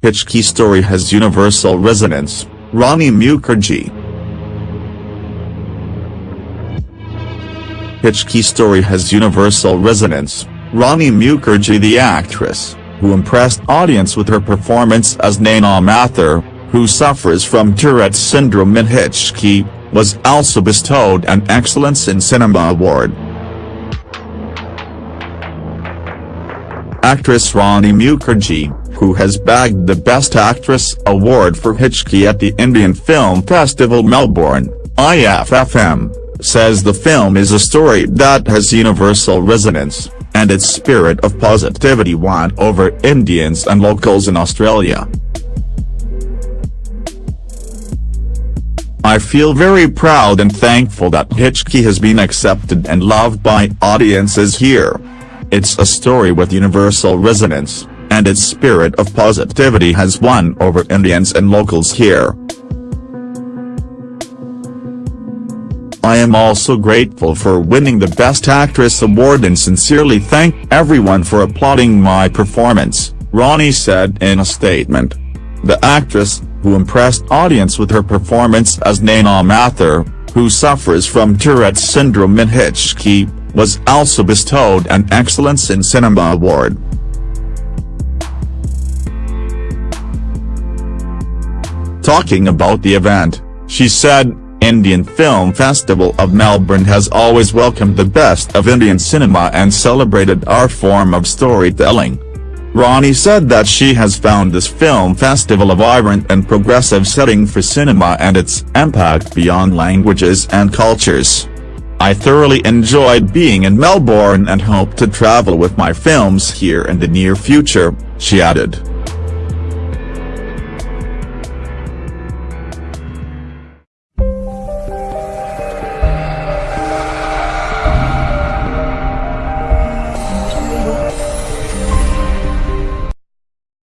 Hichki story has universal resonance, Rani Mukherjee. Hichki story has universal resonance, Rani Mukherjee the actress, who impressed audience with her performance as Naina Mathur, who suffers from Tourette's syndrome in Hichki, was also bestowed an Excellence in Cinema Award. Actress Rani Mukherjee, who has bagged the Best Actress award for Hichki at the Indian Film Festival Melbourne, IFFM, says the film is a story that has universal resonance, and its spirit of positivity won over Indians and locals in Australia. I feel very proud and thankful that Hichki has been accepted and loved by audiences here. It's a story with universal resonance, and its spirit of positivity has won over Indians and locals here. I am also grateful for winning the Best Actress award and sincerely thank everyone for applauding my performance, Rani said in a statement. The actress, who impressed audience with her performance as Naina Mathur, who suffers from Tourette's syndrome in Hichki, was also bestowed an Excellence in Cinema Award. Talking about the event, she said, Indian Film Festival of Melbourne has always welcomed the best of Indian cinema and celebrated our form of storytelling. Rani said that she has found this film festival a vibrant and progressive setting for cinema and its impact beyond languages and cultures. I thoroughly enjoyed being in Melbourne and hope to travel with my films here in the near future, she added.